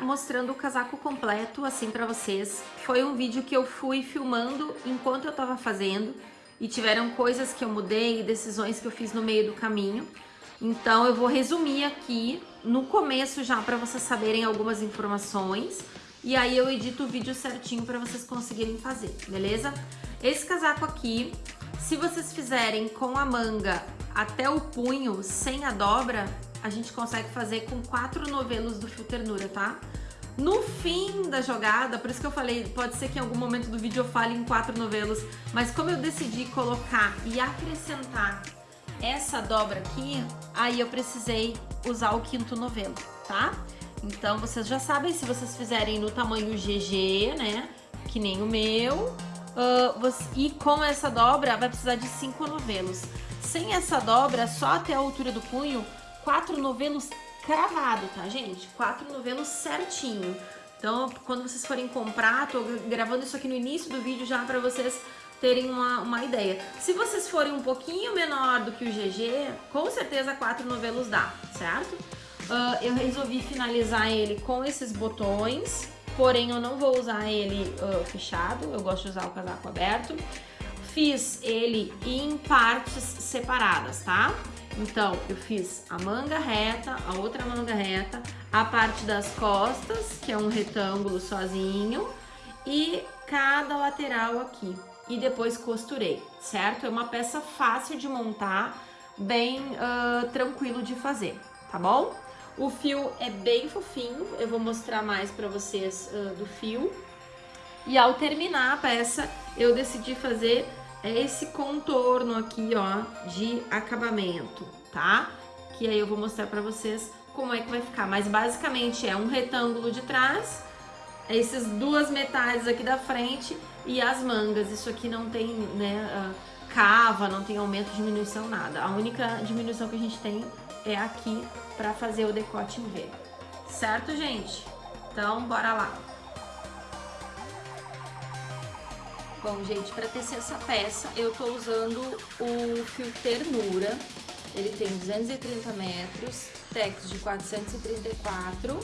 mostrando o casaco completo, assim, pra vocês. Foi um vídeo que eu fui filmando enquanto eu tava fazendo e tiveram coisas que eu mudei, decisões que eu fiz no meio do caminho. Então eu vou resumir aqui no começo já pra vocês saberem algumas informações e aí eu edito o vídeo certinho pra vocês conseguirem fazer, beleza? Esse casaco aqui, se vocês fizerem com a manga até o punho, sem a dobra, a gente consegue fazer com quatro novelos do Fio Ternura, tá? No fim da jogada, por isso que eu falei, pode ser que em algum momento do vídeo eu fale em quatro novelos, mas como eu decidi colocar e acrescentar essa dobra aqui, aí eu precisei usar o quinto novelo, tá? Então vocês já sabem, se vocês fizerem no tamanho GG, né, que nem o meu, uh, você, e com essa dobra vai precisar de cinco novelos. Sem essa dobra, só até a altura do punho, quatro novelos cravado, tá, gente? Quatro novelos certinho. Então, quando vocês forem comprar, tô gravando isso aqui no início do vídeo já pra vocês terem uma, uma ideia. Se vocês forem um pouquinho menor do que o GG, com certeza quatro novelos dá, certo? Uh, eu resolvi finalizar ele com esses botões, porém eu não vou usar ele uh, fechado, eu gosto de usar o casaco aberto. Fiz ele em partes separadas, tá? Então, eu fiz a manga reta, a outra manga reta, a parte das costas, que é um retângulo sozinho, e cada lateral aqui. E depois costurei, certo? É uma peça fácil de montar, bem uh, tranquilo de fazer, tá bom? O fio é bem fofinho, eu vou mostrar mais pra vocês uh, do fio. E ao terminar a peça, eu decidi fazer esse contorno aqui, ó, de acabamento, tá? Que aí eu vou mostrar pra vocês como é que vai ficar. Mas basicamente é um retângulo de trás, essas duas metades aqui da frente e as mangas. Isso aqui não tem, né, uh, cava, não tem aumento, diminuição, nada. A única diminuição que a gente tem é aqui pra fazer o decote em V. Certo, gente? Então, bora lá. Bom, gente, para tecer essa peça, eu tô usando o fio Ternura. Ele tem 230 metros, tex de 434,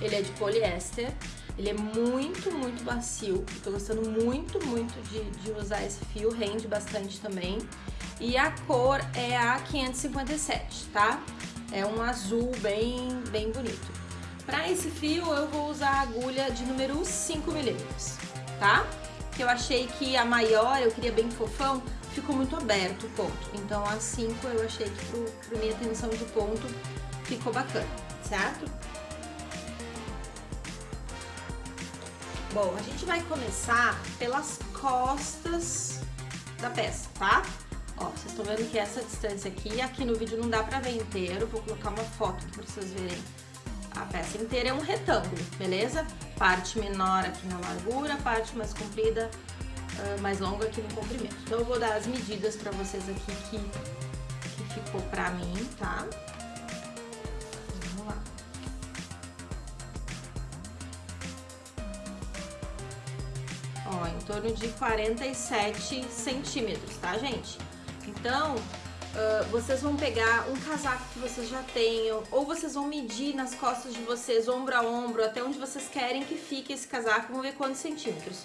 ele é de poliéster. Ele é muito, muito macio. Tô gostando muito, muito de, de usar esse fio, rende bastante também. E a cor é a 557, tá? É um azul bem, bem bonito. Para esse fio, eu vou usar a agulha de número 5 milímetros, tá? Que eu achei que a maior, eu queria bem fofão, ficou muito aberto o ponto. Então a 5 eu achei que pro, pro minha tensão de ponto ficou bacana, certo? Bom, a gente vai começar pelas costas da peça, tá? Ó, vocês estão vendo que essa distância aqui, aqui no vídeo não dá pra ver inteiro, vou colocar uma foto aqui pra vocês verem. A peça inteira é um retângulo, beleza? Parte menor aqui na largura, parte mais comprida, uh, mais longa aqui no comprimento. Então eu vou dar as medidas pra vocês aqui que, que ficou pra mim, tá? Vamos lá. Ó, em torno de 47 centímetros, tá, gente? Então, Uh, vocês vão pegar um casaco que vocês já tenham, ou vocês vão medir nas costas de vocês, ombro a ombro, até onde vocês querem que fique esse casaco, vamos ver quantos centímetros.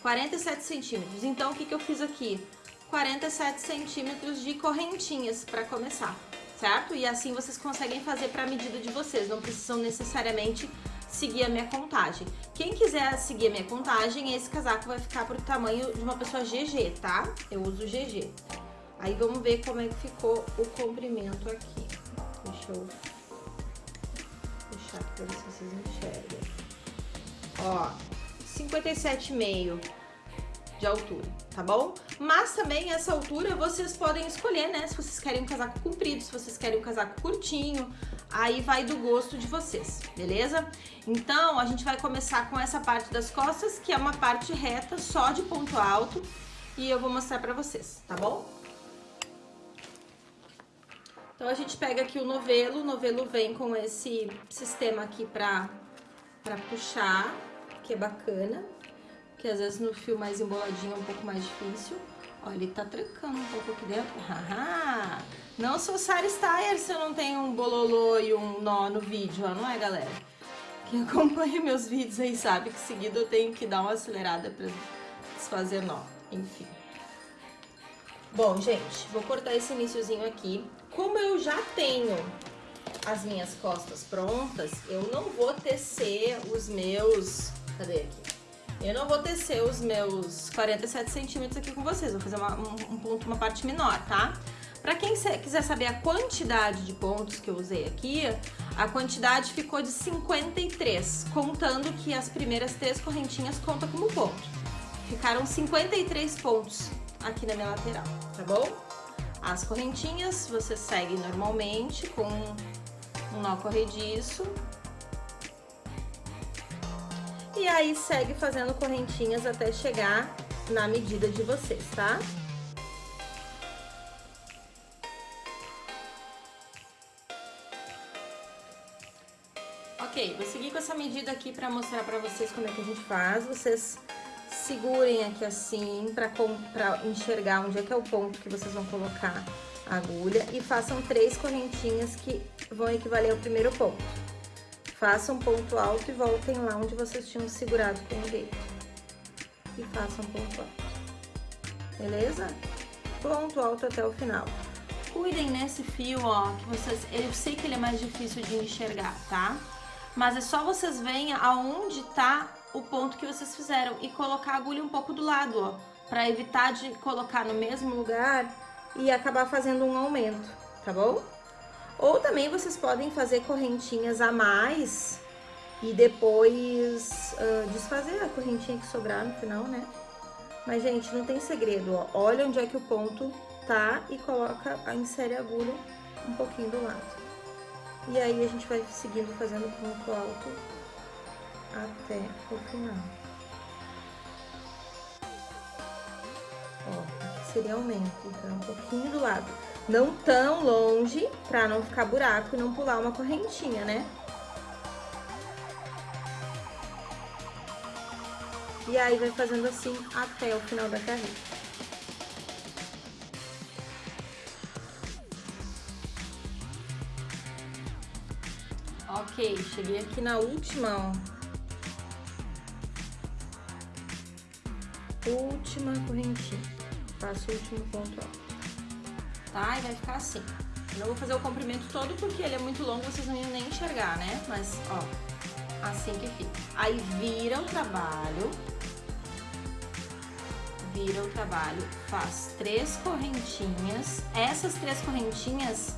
47 centímetros. Então, o que, que eu fiz aqui? 47 centímetros de correntinhas para começar, certo? E assim vocês conseguem fazer para a medida de vocês, não precisam necessariamente seguir a minha contagem. Quem quiser seguir a minha contagem, esse casaco vai ficar pro tamanho de uma pessoa GG, tá? Eu uso GG. Aí vamos ver como é que ficou o comprimento aqui. Deixa eu puxar aqui pra ver se vocês enxergam. Ó, 57,5 de altura, tá bom? Mas também essa altura vocês podem escolher, né? Se vocês querem um casaco comprido, se vocês querem um casaco curtinho, aí vai do gosto de vocês, beleza? Então, a gente vai começar com essa parte das costas, que é uma parte reta, só de ponto alto, e eu vou mostrar pra vocês, tá bom? Então a gente pega aqui o novelo, o novelo vem com esse sistema aqui pra, pra puxar, que é bacana, que às vezes no fio mais emboladinho é um pouco mais difícil. Ó, ele tá trancando um pouco aqui dentro. Não sou Sara Steyer se eu não tenho um bololô e um nó no vídeo, não é, galera? Quem acompanha meus vídeos aí sabe que seguido eu tenho que dar uma acelerada pra desfazer nó, enfim. Bom, gente, vou cortar esse iníciozinho aqui. Como eu já tenho as minhas costas prontas, eu não vou tecer os meus... Cadê aqui? Eu não vou tecer os meus 47 centímetros aqui com vocês, vou fazer uma, um, um ponto, uma parte menor, tá? Pra quem quiser saber a quantidade de pontos que eu usei aqui, a quantidade ficou de 53, contando que as primeiras três correntinhas contam como ponto. Ficaram 53 pontos aqui na minha lateral, tá bom? As correntinhas você segue normalmente com um nó corrediço. E aí segue fazendo correntinhas até chegar na medida de vocês, tá? Ok, vou seguir com essa medida aqui pra mostrar pra vocês como é que a gente faz. Vocês segurem aqui assim pra, pra enxergar onde é que é o ponto que vocês vão colocar a agulha e façam três correntinhas que vão equivaler ao primeiro ponto. Façam ponto alto e voltem lá onde vocês tinham segurado com o dedo. E façam ponto alto. Beleza? Ponto alto até o final. Cuidem nesse fio, ó, que vocês... Eu sei que ele é mais difícil de enxergar, tá? Mas é só vocês verem aonde tá o ponto que vocês fizeram e colocar a agulha um pouco do lado, ó, para evitar de colocar no mesmo lugar e acabar fazendo um aumento, tá bom? Ou também vocês podem fazer correntinhas a mais e depois uh, desfazer a correntinha que sobrar no final, né? Mas, gente, não tem segredo, ó. Olha onde é que o ponto tá e coloca, insere a agulha um pouquinho do lado. E aí a gente vai seguindo fazendo ponto alto até o final. Ó, aqui seria aumento, então um pouquinho do lado. Não tão longe pra não ficar buraco e não pular uma correntinha, né? E aí vai fazendo assim até o final da carreira. Ok, cheguei aqui na última, ó. Última correntinha. Faço o último ponto alto. Tá? E vai ficar assim. Eu não vou fazer o comprimento todo porque ele é muito longo, vocês não iam nem enxergar, né? Mas, ó, assim que fica. Aí vira o trabalho. Vira o trabalho, faz três correntinhas. Essas três correntinhas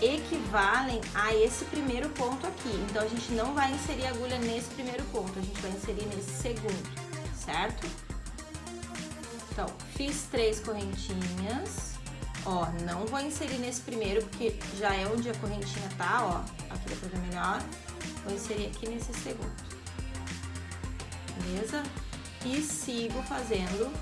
equivalem a esse primeiro ponto aqui. Então, a gente não vai inserir agulha nesse primeiro ponto, a gente vai inserir nesse segundo, certo? Então, fiz três correntinhas, ó, não vou inserir nesse primeiro, porque já é onde a correntinha tá, ó, aqui dá pra ver melhor. Vou inserir aqui nesse segundo, beleza? E sigo fazendo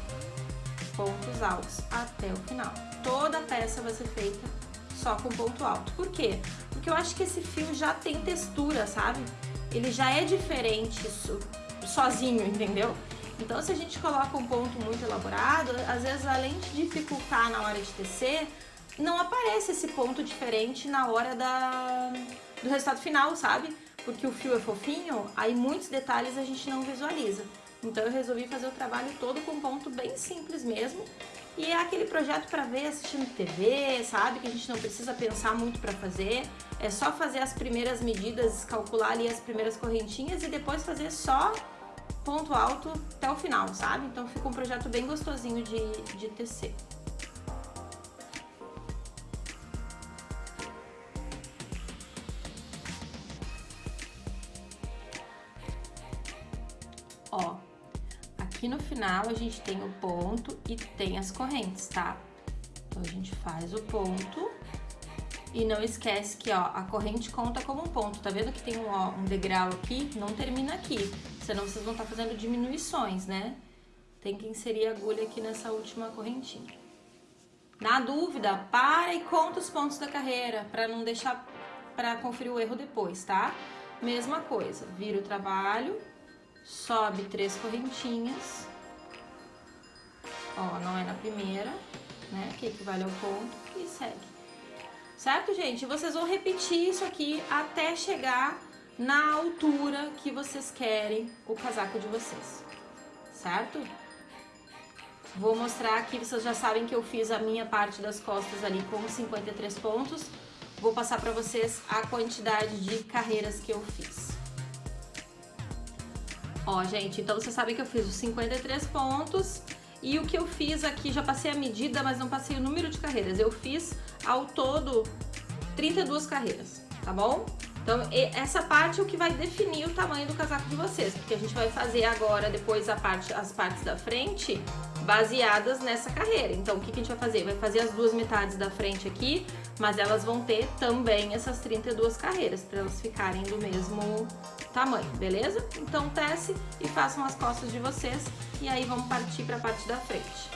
pontos altos até o final. Toda a peça vai ser feita só com ponto alto. Por quê? Porque eu acho que esse fio já tem textura, sabe? Ele já é diferente sozinho, entendeu? Então, se a gente coloca um ponto muito elaborado, às vezes, além de dificultar na hora de tecer, não aparece esse ponto diferente na hora da, do resultado final, sabe? Porque o fio é fofinho, aí muitos detalhes a gente não visualiza. Então, eu resolvi fazer o trabalho todo com um ponto bem simples mesmo, e é aquele projeto para ver assistindo TV, sabe? Que a gente não precisa pensar muito para fazer. É só fazer as primeiras medidas, calcular ali as primeiras correntinhas e depois fazer só ponto alto até o final, sabe? Então fica um projeto bem gostosinho de, de tecer. Ó, Aqui no final a gente tem o ponto e tem as correntes, tá? Então a gente faz o ponto e não esquece que ó, a corrente conta como um ponto. Tá vendo que tem um, ó, um degrau aqui? Não termina aqui, senão vocês vão estar tá fazendo diminuições, né? Tem que inserir a agulha aqui nessa última correntinha. Na dúvida, para e conta os pontos da carreira, para não deixar para conferir o erro depois, tá? Mesma coisa, vira o trabalho, sobe três correntinhas, ó, não é na primeira, né, que equivale ao ponto, e segue. Certo, gente? Vocês vão repetir isso aqui até chegar na altura que vocês querem o casaco de vocês, certo? Vou mostrar aqui, vocês já sabem que eu fiz a minha parte das costas ali com 53 pontos. Vou passar para vocês a quantidade de carreiras que eu fiz. Ó, gente, então vocês sabem que eu fiz os 53 pontos e o que eu fiz aqui, já passei a medida, mas não passei o número de carreiras. Eu fiz ao todo 32 carreiras, tá bom? Então, essa parte é o que vai definir o tamanho do casaco de vocês, porque a gente vai fazer agora, depois a parte, as partes da frente, baseadas nessa carreira. Então, o que, que a gente vai fazer? Vai fazer as duas metades da frente aqui, mas elas vão ter também essas 32 carreiras, para elas ficarem do mesmo tamanho, beleza? Então, tece e façam as costas de vocês, e aí vamos partir para a parte da frente.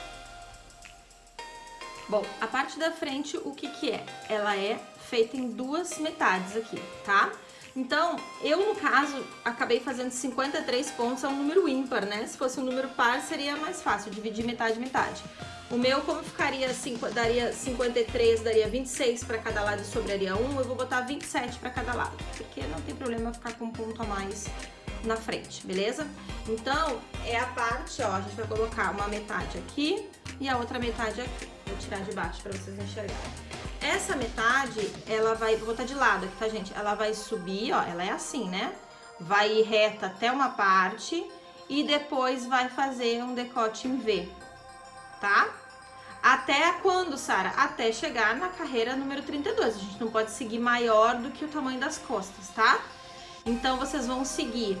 Bom, a parte da frente, o que que é? Ela é feita em duas metades aqui, tá? Então, eu no caso, acabei fazendo 53 pontos, é um número ímpar, né? Se fosse um número par, seria mais fácil, dividir metade metade. O meu, como ficaria, cinco, daria 53, daria 26 para cada lado e sobraria 1, eu vou botar 27 para cada lado, porque não tem problema ficar com um ponto a mais na frente, beleza? Então, é a parte, ó, a gente vai colocar uma metade aqui e a outra metade aqui. Vou tirar de baixo para vocês enxergarem. Essa metade, ela vai, vou botar de lado aqui, tá, gente? Ela vai subir, ó, ela é assim, né? Vai reta até uma parte e depois vai fazer um decote em V, tá? Até quando, Sara? Até chegar na carreira número 32. A gente não pode seguir maior do que o tamanho das costas, tá? Então, vocês vão seguir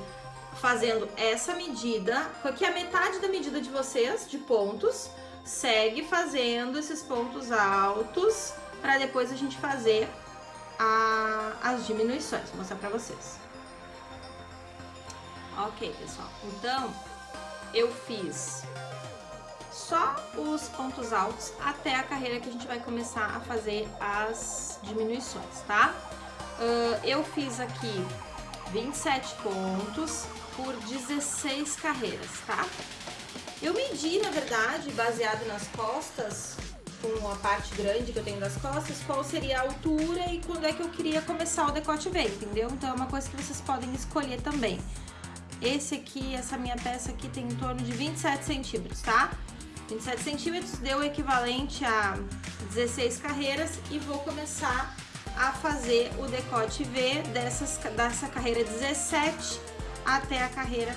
fazendo essa medida, que é a metade da medida de vocês, de pontos, segue fazendo esses pontos altos para depois a gente fazer a, as diminuições. Vou mostrar para vocês. Ok, pessoal. Então, eu fiz só os pontos altos até a carreira que a gente vai começar a fazer as diminuições, tá? Uh, eu fiz aqui 27 pontos por 16 carreiras, tá? Eu medi, na verdade, baseado nas costas, com a parte grande que eu tenho das costas, qual seria a altura e quando é que eu queria começar o decote V, entendeu? Então é uma coisa que vocês podem escolher também. Esse aqui, essa minha peça aqui tem em torno de 27 centímetros, tá? 27 centímetros deu o equivalente a 16 carreiras e vou começar a fazer o decote V dessas, dessa carreira 17 até a carreira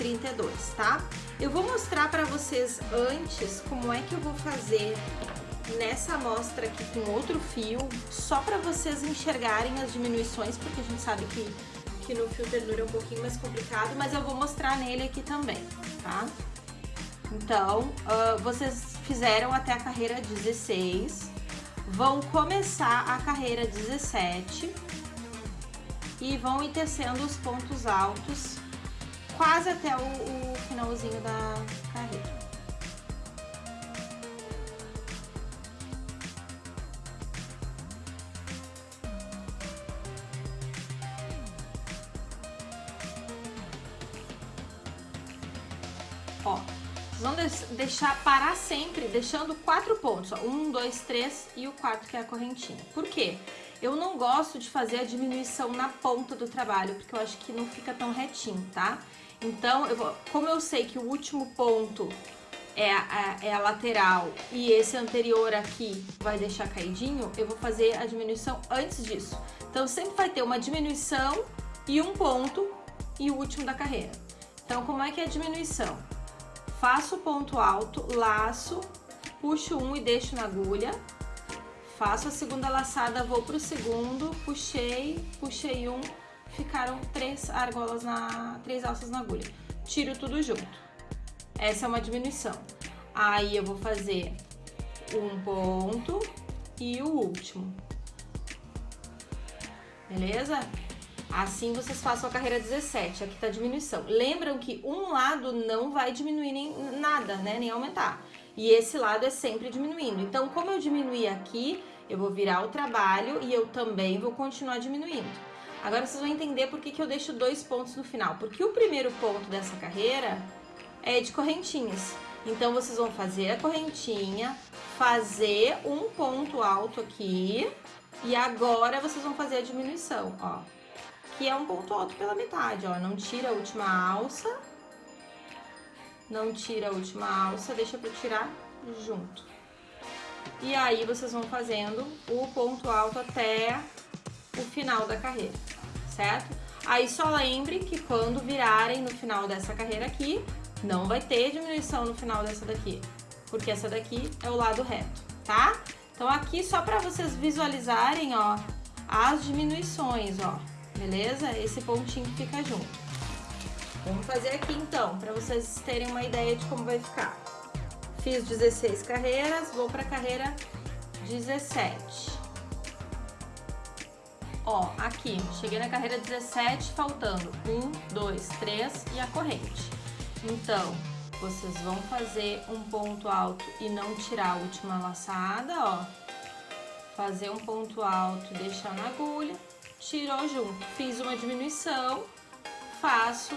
32, tá? Eu vou mostrar para vocês antes como é que eu vou fazer nessa amostra aqui com outro fio, só para vocês enxergarem as diminuições, porque a gente sabe que, que no fio ternura é um pouquinho mais complicado, mas eu vou mostrar nele aqui também, tá? Então, uh, vocês fizeram até a carreira 16, vão começar a carreira 17 e vão ir tecendo os pontos altos quase até o, o finalzinho da carreira. Ó, vocês vão deixar parar sempre, deixando quatro pontos, ó, um, dois, três e o quarto que é a correntinha. Por quê? Eu não gosto de fazer a diminuição na ponta do trabalho, porque eu acho que não fica tão retinho, tá? Então, eu vou, como eu sei que o último ponto é a, é a lateral e esse anterior aqui vai deixar caidinho, eu vou fazer a diminuição antes disso. Então, sempre vai ter uma diminuição e um ponto e o último da carreira. Então, como é que é a diminuição? Faço o ponto alto, laço, puxo um e deixo na agulha, faço a segunda laçada, vou pro segundo, puxei, puxei um, ficaram três argolas na, três alças na agulha. Tiro tudo junto. Essa é uma diminuição. Aí eu vou fazer um ponto e o último. Beleza? Assim vocês façam a carreira 17, aqui tá diminuição. Lembram que um lado não vai diminuir nem nada, né? Nem aumentar. E esse lado é sempre diminuindo. Então, como eu diminuí aqui, eu vou virar o trabalho e eu também vou continuar diminuindo. Agora vocês vão entender por que, que eu deixo dois pontos no final. Porque o primeiro ponto dessa carreira é de correntinhas. Então, vocês vão fazer a correntinha, fazer um ponto alto aqui, e agora vocês vão fazer a diminuição, ó. aqui é um ponto alto pela metade, ó. Não tira a última alça. Não tira a última alça, deixa pra tirar junto. E aí, vocês vão fazendo o ponto alto até o final da carreira, certo? Aí, só lembre que quando virarem no final dessa carreira aqui, não vai ter diminuição no final dessa daqui, porque essa daqui é o lado reto, tá? Então, aqui, só pra vocês visualizarem, ó, as diminuições, ó, beleza? Esse pontinho que fica junto. Vamos fazer aqui, então, pra vocês terem uma ideia de como vai ficar. Fiz 16 carreiras, vou pra carreira 17. Ó, aqui, cheguei na carreira 17, faltando 1, 2, 3 e a corrente. Então, vocês vão fazer um ponto alto e não tirar a última laçada, ó. Fazer um ponto alto, deixar na agulha, tirou junto. Fiz uma diminuição, faço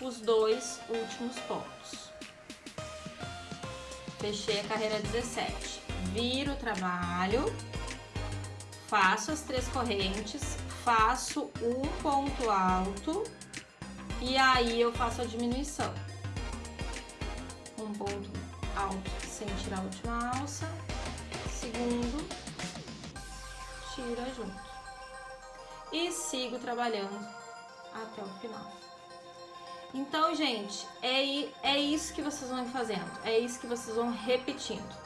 os dois últimos pontos fechei a carreira 17. Viro o trabalho, faço as três correntes, faço um ponto alto e aí eu faço a diminuição. Um ponto alto sem tirar a última alça, segundo, tira junto. E sigo trabalhando até o final. Então, gente, é, é isso que vocês vão fazendo, é isso que vocês vão repetindo.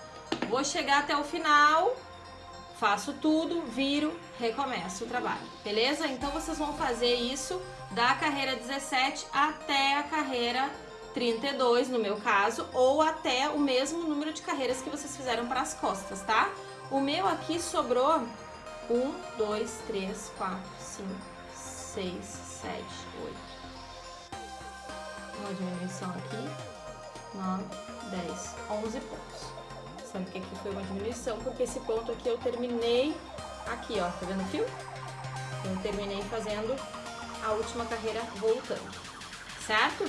Vou chegar até o final, faço tudo, viro, recomeço o trabalho, beleza? Então, vocês vão fazer isso da carreira 17 até a carreira 32, no meu caso, ou até o mesmo número de carreiras que vocês fizeram para as costas, tá? O meu aqui sobrou 1, 2, 3, 4, 5, 6, 7, 8, uma diminuição aqui, 9, 10, 11 pontos. Sendo que aqui foi uma diminuição, porque esse ponto aqui eu terminei aqui, ó, tá vendo o fio? Eu terminei fazendo a última carreira voltando, certo?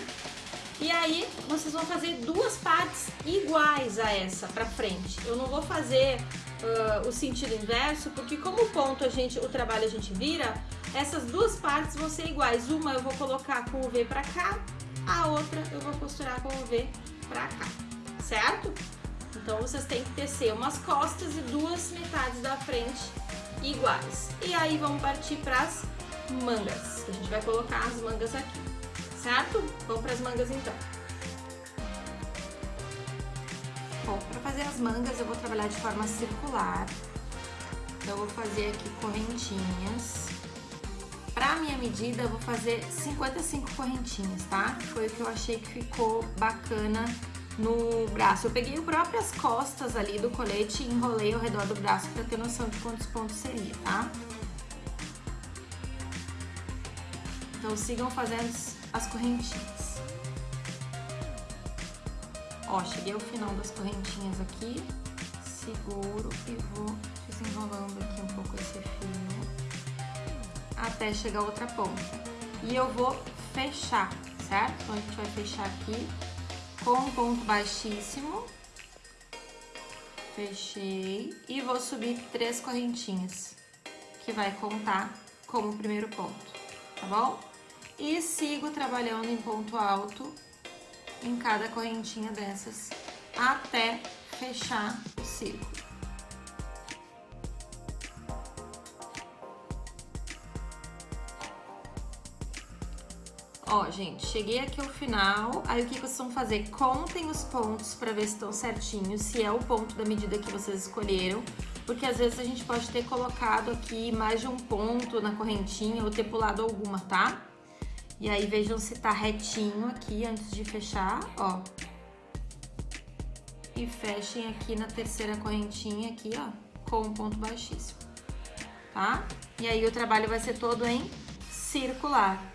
E aí, vocês vão fazer duas partes iguais a essa pra frente. Eu não vou fazer uh, o sentido inverso, porque como o ponto a gente, o trabalho a gente vira, essas duas partes vão ser iguais. Uma eu vou colocar com o V pra cá a outra eu vou costurar com o V pra cá, certo? Então, vocês têm que tecer umas costas e duas metades da frente iguais. E aí, vamos partir pras mangas. A gente vai colocar as mangas aqui, certo? Vamos pras mangas, então. Bom, para fazer as mangas, eu vou trabalhar de forma circular. Então, eu vou fazer aqui correntinhas. Pra minha medida, eu vou fazer 55 correntinhas, tá? Foi o que eu achei que ficou bacana no braço. Eu peguei as próprias costas ali do colete e enrolei ao redor do braço pra ter noção de quantos pontos seria, tá? Então, sigam fazendo as correntinhas. Ó, cheguei ao final das correntinhas aqui, seguro e vou desenrolando aqui um pouco esse fio até chegar a outra ponta. E eu vou fechar, certo? Então, a gente vai fechar aqui com um ponto baixíssimo. Fechei. E vou subir três correntinhas, que vai contar como primeiro ponto, tá bom? E sigo trabalhando em ponto alto em cada correntinha dessas até fechar o círculo. Ó, gente, cheguei aqui ao final, aí o que, vocês vão fazer? Contem os pontos pra ver se estão certinhos, se é o ponto da medida que vocês escolheram, porque às vezes a gente pode ter colocado aqui mais de um ponto na correntinha ou ter pulado alguma, tá? E aí vejam se tá retinho aqui antes de fechar, ó. E fechem aqui na terceira correntinha aqui, ó, com um ponto baixíssimo, tá? E aí o trabalho vai ser todo em circular.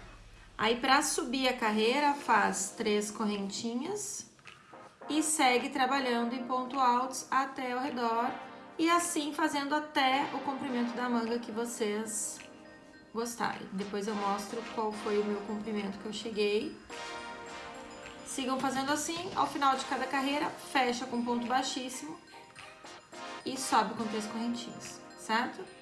Aí, para subir a carreira, faz três correntinhas e segue trabalhando em ponto altos até o redor e assim fazendo até o comprimento da manga que vocês gostarem. Depois eu mostro qual foi o meu comprimento que eu cheguei. Sigam fazendo assim, ao final de cada carreira, fecha com ponto baixíssimo e sobe com três correntinhas, certo?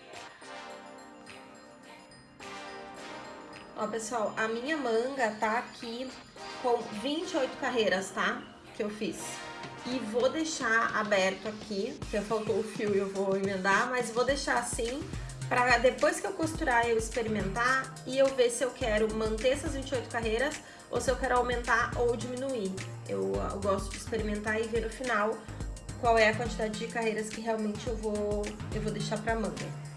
Ó, pessoal, a minha manga tá aqui com 28 carreiras, tá? Que eu fiz. E vou deixar aberto aqui, porque faltou o fio e eu vou emendar, mas vou deixar assim para depois que eu costurar eu experimentar e eu ver se eu quero manter essas 28 carreiras ou se eu quero aumentar ou diminuir. Eu, eu gosto de experimentar e ver no final qual é a quantidade de carreiras que realmente eu vou, eu vou deixar pra manga.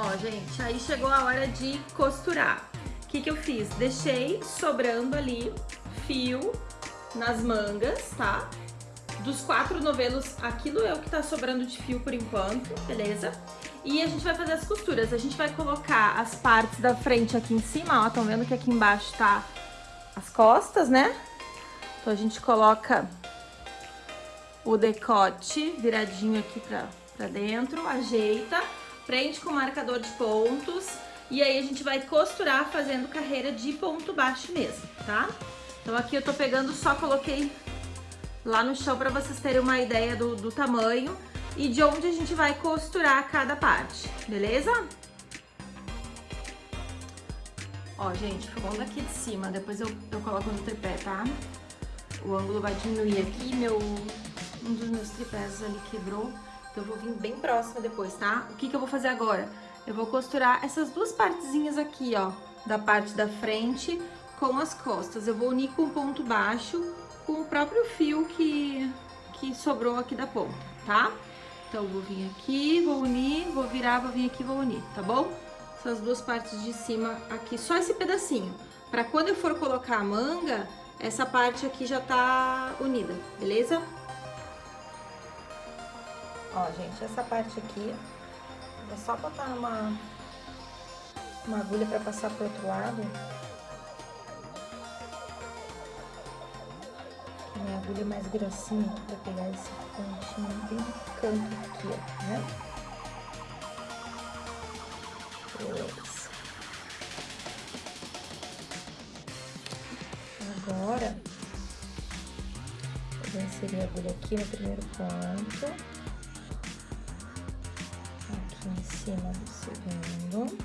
Ó, gente, aí chegou a hora de costurar. O que que eu fiz? Deixei sobrando ali fio nas mangas, tá? Dos quatro novelos, aquilo é o que tá sobrando de fio por enquanto, beleza? E a gente vai fazer as costuras. A gente vai colocar as partes da frente aqui em cima, ó. Estão vendo que aqui embaixo tá as costas, né? Então a gente coloca o decote viradinho aqui pra, pra dentro, ajeita, prende com marcador de pontos e aí a gente vai costurar fazendo carreira de ponto baixo mesmo, tá? Então aqui eu tô pegando, só coloquei lá no chão pra vocês terem uma ideia do, do tamanho e de onde a gente vai costurar cada parte, beleza? Ó, gente, vamos daqui de cima, depois eu, eu coloco no tripé, tá? O ângulo vai diminuir aqui, meu, um dos meus tripés ali quebrou, eu vou vir bem próximo depois, tá? O que que eu vou fazer agora? Eu vou costurar essas duas partezinhas aqui, ó, da parte da frente com as costas. Eu vou unir com ponto baixo com o próprio fio que, que sobrou aqui da ponta, tá? Então, vou vir aqui, vou unir, vou virar, vou vir aqui, vou unir, tá bom? Essas duas partes de cima aqui, só esse pedacinho. Pra quando eu for colocar a manga, essa parte aqui já tá unida, beleza? Ó, gente, essa parte aqui, é só botar uma, uma agulha pra passar pro outro lado. Minha agulha mais grossinha pra pegar esse pontinho bem no canto aqui, ó, né? Agora, eu vou inserir a agulha aqui no primeiro ponto. Em cima do segundo.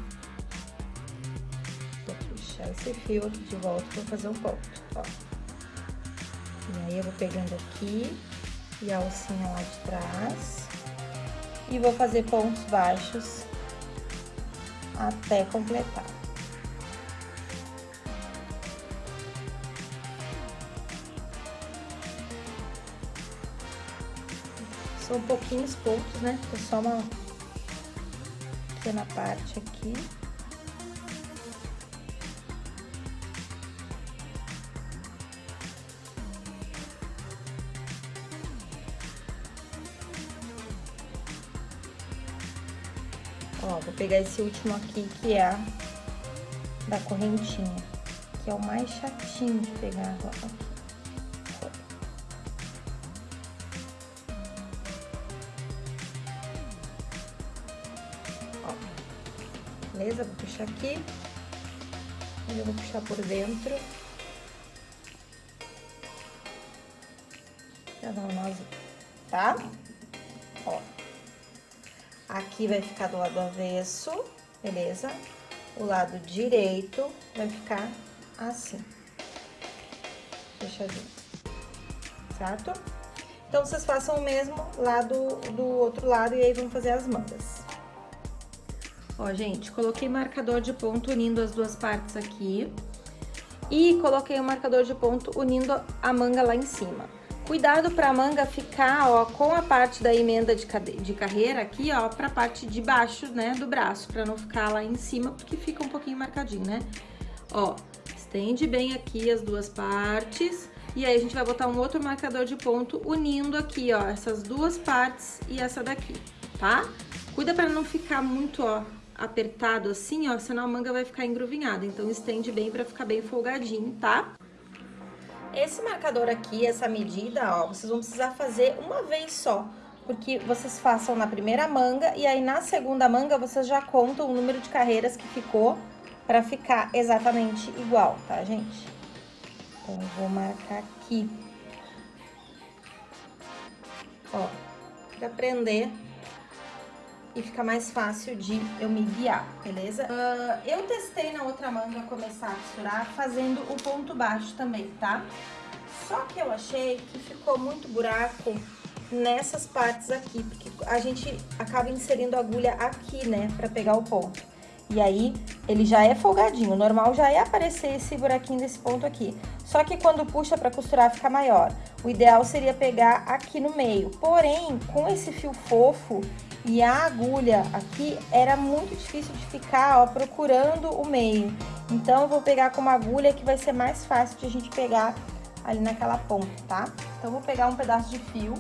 Vou puxar esse fio aqui de volta pra fazer um ponto, ó. E aí, eu vou pegando aqui e a alcinha lá de trás. E vou fazer pontos baixos até completar. São pouquinhos pontos, né? É só uma pequena parte aqui. Ó, vou pegar esse último aqui, que é a da correntinha, que é o mais chatinho de pegar. Ó, beleza? Vou puxar aqui. E eu vou puxar por dentro. Já dá um nozinho, tá? Ó. Aqui vai ficar do lado avesso, beleza? O lado direito vai ficar assim. Fechadinho. Certo? Então, vocês façam o mesmo lado do outro lado e aí vão fazer as mangas. Ó, gente, coloquei marcador de ponto unindo as duas partes aqui. E coloquei o marcador de ponto unindo a manga lá em cima. Cuidado para a manga ficar, ó, com a parte da emenda de, de carreira aqui, ó, pra parte de baixo, né, do braço, pra não ficar lá em cima, porque fica um pouquinho marcadinho, né? Ó, estende bem aqui as duas partes, e aí a gente vai botar um outro marcador de ponto unindo aqui, ó, essas duas partes e essa daqui, tá? Cuida pra não ficar muito, ó, apertado assim, ó, senão a manga vai ficar engruvinhada, então estende bem pra ficar bem folgadinho, tá? Esse marcador aqui, essa medida, ó, vocês vão precisar fazer uma vez só, porque vocês façam na primeira manga e aí na segunda manga vocês já contam o número de carreiras que ficou pra ficar exatamente igual, tá, gente? Então, eu vou marcar aqui. Ó, pra prender e fica mais fácil de eu me guiar, beleza? Uh, eu testei na outra manga começar a costurar fazendo o ponto baixo também, tá? Só que eu achei que ficou muito buraco nessas partes aqui, porque a gente acaba inserindo a agulha aqui, né, pra pegar o ponto. E aí, ele já é folgadinho, o normal já é aparecer esse buraquinho desse ponto aqui. Só que quando puxa pra costurar fica maior. O ideal seria pegar aqui no meio. Porém, com esse fio fofo e a agulha aqui, era muito difícil de ficar, ó, procurando o meio. Então, eu vou pegar com uma agulha que vai ser mais fácil de a gente pegar ali naquela ponta, tá? Então, vou pegar um pedaço de fio.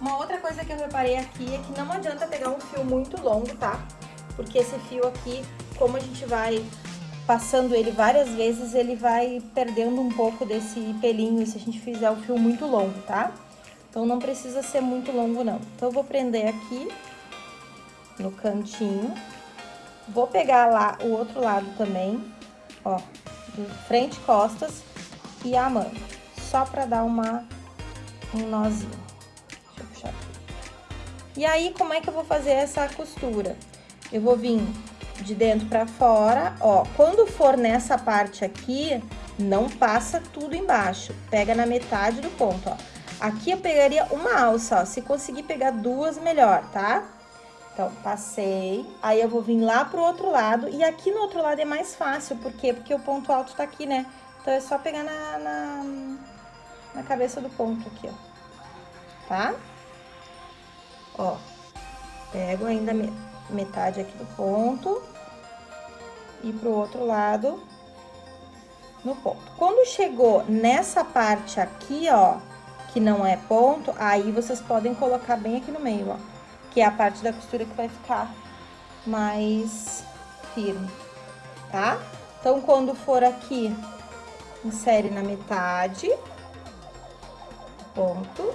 Uma outra coisa que eu reparei aqui é que não adianta pegar um fio muito longo, tá? Porque esse fio aqui, como a gente vai passando ele várias vezes, ele vai perdendo um pouco desse pelinho se a gente fizer o fio muito longo, tá? Então, não precisa ser muito longo, não. Então, eu vou prender aqui no cantinho. Vou pegar lá o outro lado também, ó, frente, costas e a manga, só pra dar uma, um nozinho. Deixa eu puxar aqui. E aí, como é que eu vou fazer essa costura? Eu vou vir de dentro pra fora, ó, quando for nessa parte aqui, não passa tudo embaixo, pega na metade do ponto, ó. Aqui eu pegaria uma alça, ó, se conseguir pegar duas, melhor, tá? Então, passei, aí eu vou vir lá pro outro lado, e aqui no outro lado é mais fácil, por quê? Porque o ponto alto tá aqui, né? Então, é só pegar na, na, na cabeça do ponto aqui, ó. Tá? Ó, pego ainda metade aqui do ponto e pro outro lado no ponto. Quando chegou nessa parte aqui, ó, que não é ponto, aí vocês podem colocar bem aqui no meio, ó que é a parte da costura que vai ficar mais firme, tá? Então, quando for aqui, insere na metade, ponto.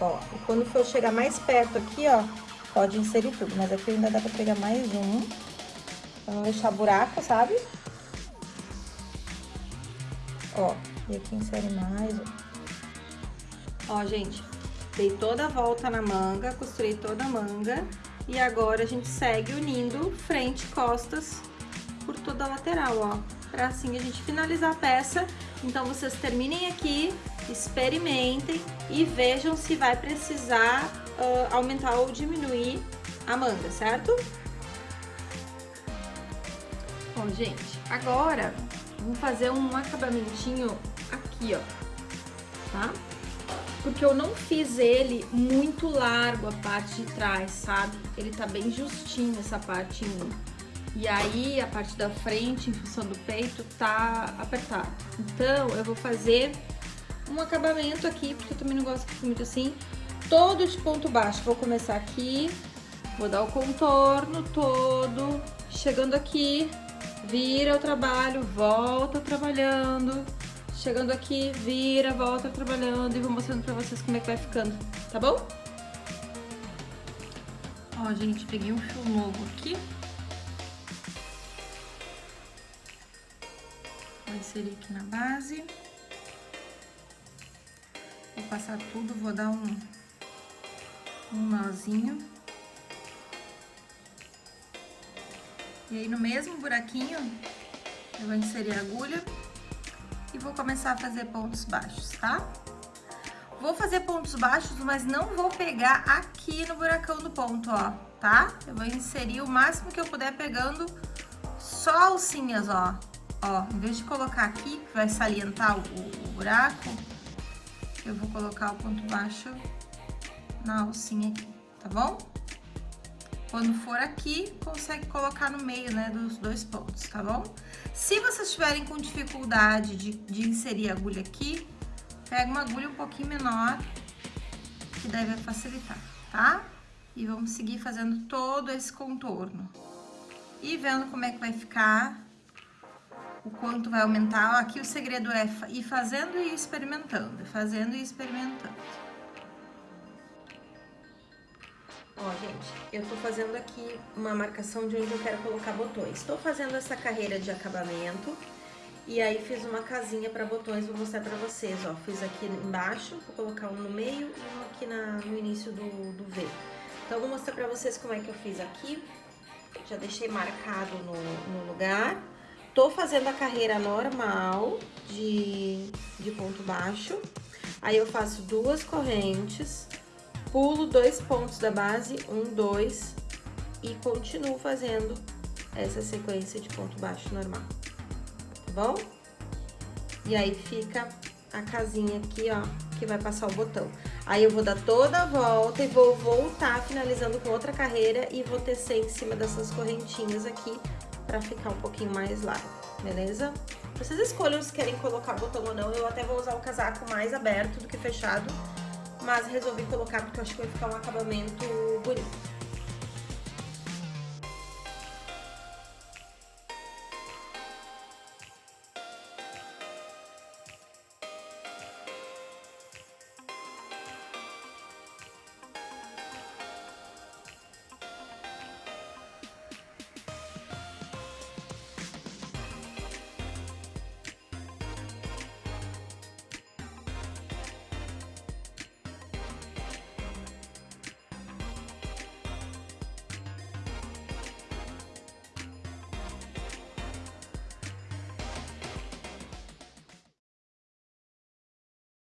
Ó, e quando for chegar mais perto aqui, ó, pode inserir tudo, mas aqui ainda dá pra pegar mais um, pra não deixar buraco, sabe? Ó, e aqui insere mais, ó. Ó, gente, Dei toda a volta na manga, costurei toda a manga. E agora a gente segue unindo frente e costas por toda a lateral, ó. Pra assim a gente finalizar a peça. Então, vocês terminem aqui, experimentem e vejam se vai precisar uh, aumentar ou diminuir a manga, certo? Bom, gente, agora vamos fazer um acabamentinho aqui, ó, tá? porque eu não fiz ele muito largo a parte de trás, sabe? Ele tá bem justinho essa mim. E aí, a parte da frente, em função do peito, tá apertado. Então, eu vou fazer um acabamento aqui, porque eu também não gosto que fique muito assim, todo de ponto baixo. Vou começar aqui, vou dar o contorno todo, chegando aqui, vira o trabalho, volta trabalhando, Chegando aqui, vira, volta trabalhando e vou mostrando pra vocês como é que vai ficando, tá bom? Ó, gente, peguei um fio novo aqui. Vou inserir aqui na base. Passar tudo, vou dar um, um nozinho. E aí, no mesmo buraquinho, eu vou inserir a agulha e vou começar a fazer pontos baixos, tá? Vou fazer pontos baixos, mas não vou pegar aqui no buracão do ponto, ó, tá? Eu vou inserir o máximo que eu puder pegando só alcinhas, ó. Ó, em vez de colocar aqui, que vai salientar o, o buraco, eu vou colocar o ponto baixo na alcinha aqui, tá bom? Quando for aqui, consegue colocar no meio, né, dos dois pontos, tá bom? Se vocês estiverem com dificuldade de, de inserir a agulha aqui, pega uma agulha um pouquinho menor, que deve facilitar, tá? E vamos seguir fazendo todo esse contorno. E vendo como é que vai ficar, o quanto vai aumentar. Aqui o segredo é ir fazendo e experimentando, fazendo e experimentando. Ó, gente, eu tô fazendo aqui uma marcação de onde eu quero colocar botões. Tô fazendo essa carreira de acabamento E aí fiz uma casinha para botões, vou mostrar para vocês, ó. Fiz aqui embaixo, vou colocar um no meio e um aqui na, no início do, do V. Então, vou mostrar para vocês como é que eu fiz aqui. Já deixei marcado no, no lugar. Tô fazendo a carreira normal de, de ponto baixo. Aí eu faço duas correntes, pulo dois pontos da base, um, dois, e continuo fazendo essa sequência de ponto baixo normal tá bom? E aí fica a casinha aqui, ó, que vai passar o botão. Aí eu vou dar toda a volta e vou voltar finalizando com outra carreira e vou tecer em cima dessas correntinhas aqui pra ficar um pouquinho mais largo, beleza? Vocês escolham se querem colocar botão ou não, eu até vou usar o casaco mais aberto do que fechado, mas resolvi colocar porque eu acho que vai ficar um acabamento bonito.